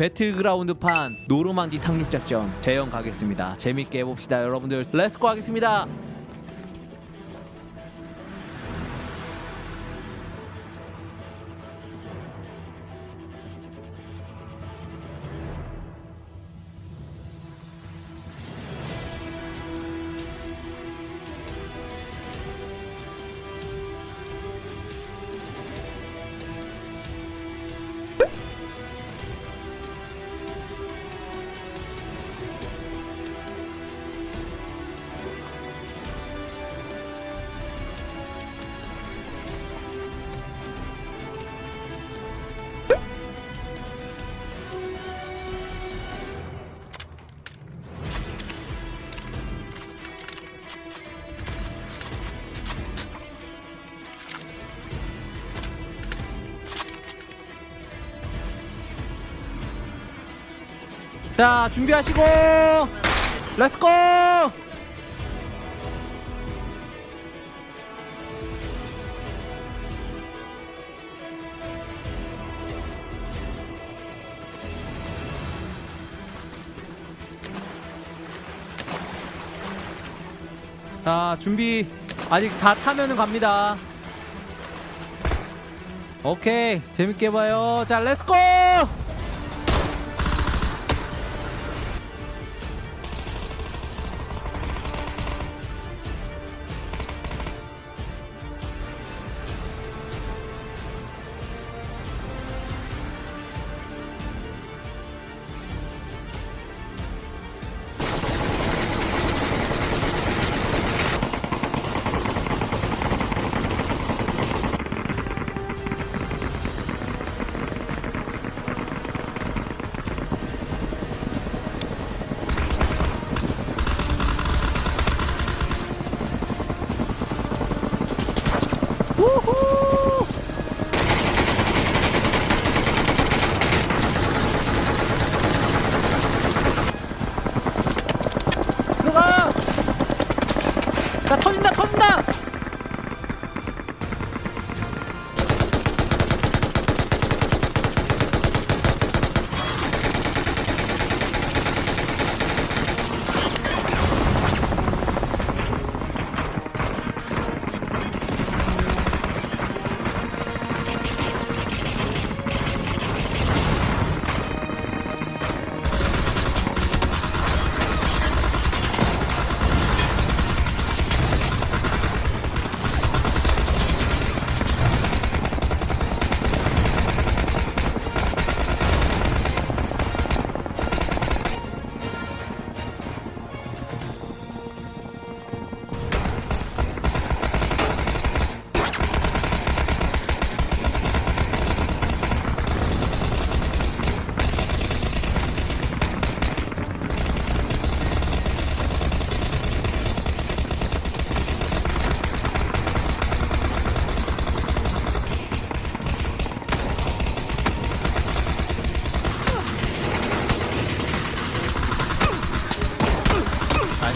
배틀그라운드판 노르망디 상륙작전 재현 가겠습니다. 재밌게 해봅시다 여러분들. Let's go 하겠습니다 자 준비하시고. 렛츠고 자 준비 아직 다 타면은 갑니다. 오케이 재밌게 봐요. 자 렛츠고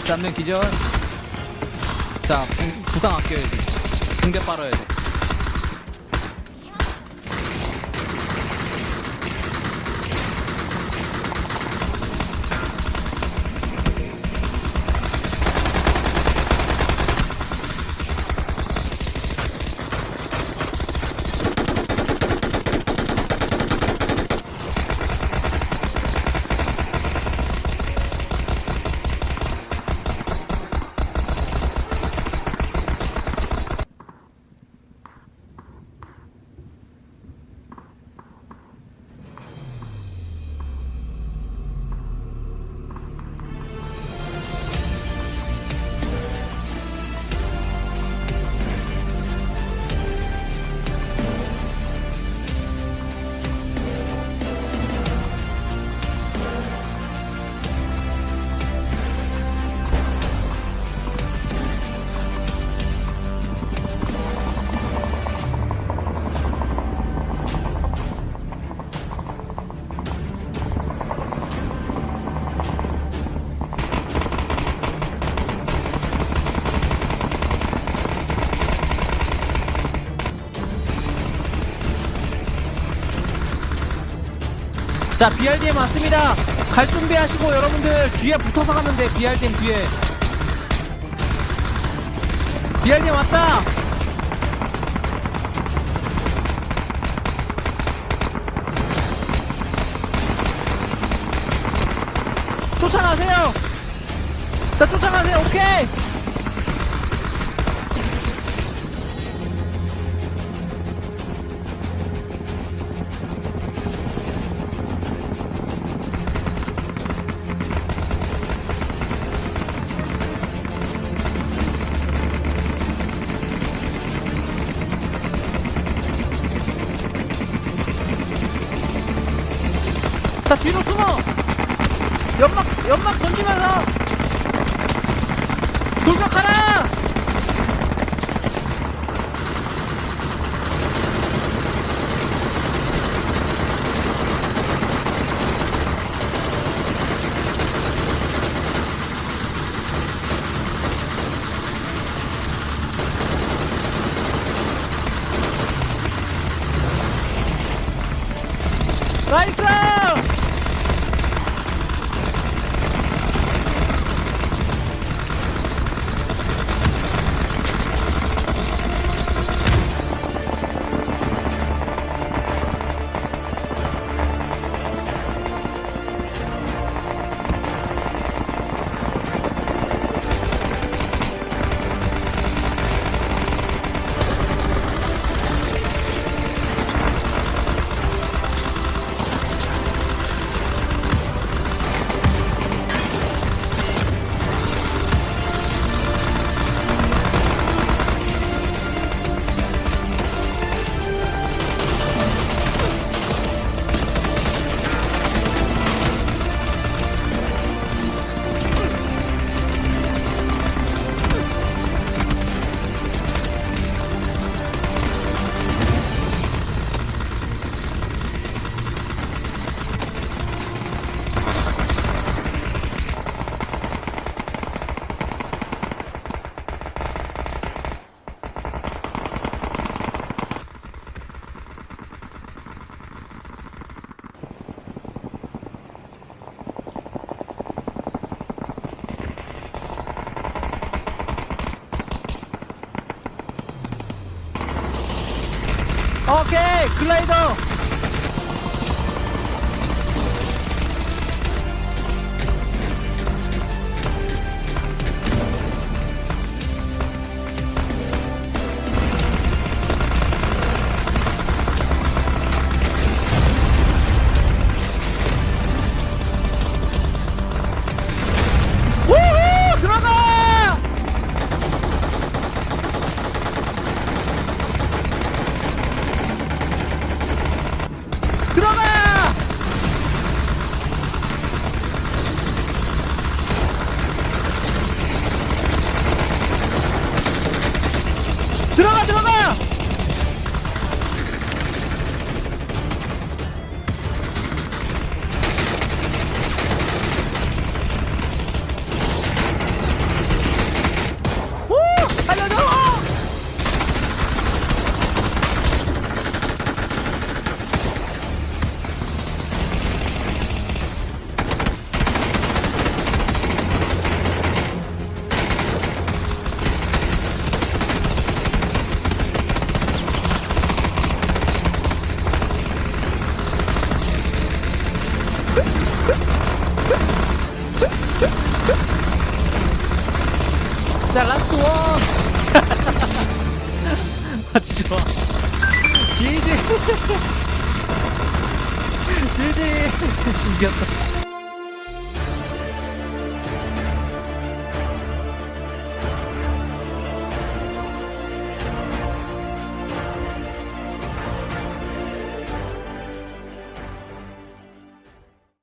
잡는 기절. 자 부, 부상 아껴야지. 붕대 빨아야 돼 자 BRDM 왔습니다. 갈 준비하시고 여러분들 뒤에 붙어서 가면 돼 BRDM 뒤에. BRDM 왔다. 쫓아가세요. 자 쫓아가세요. 오케이 자 뒤로 숨어. 연막 연막 던지 오케이 글라이더 지지 지지 이겼다